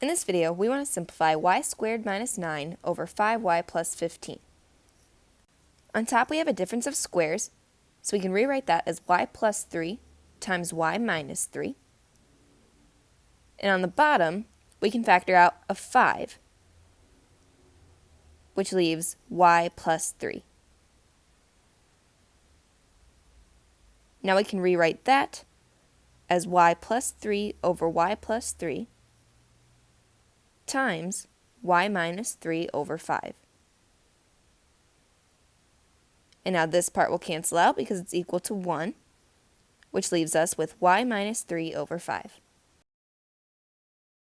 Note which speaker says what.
Speaker 1: In this video, we want to simplify y squared minus 9 over 5y plus 15. On top we have a difference of squares, so we can rewrite that as y plus 3 times y minus 3. And on the bottom, we can factor out a 5, which leaves y plus 3. Now we can rewrite that as y plus 3 over y plus 3 times y minus 3 over 5. And now this part will cancel out because it's equal to 1, which leaves us with y minus 3 over 5.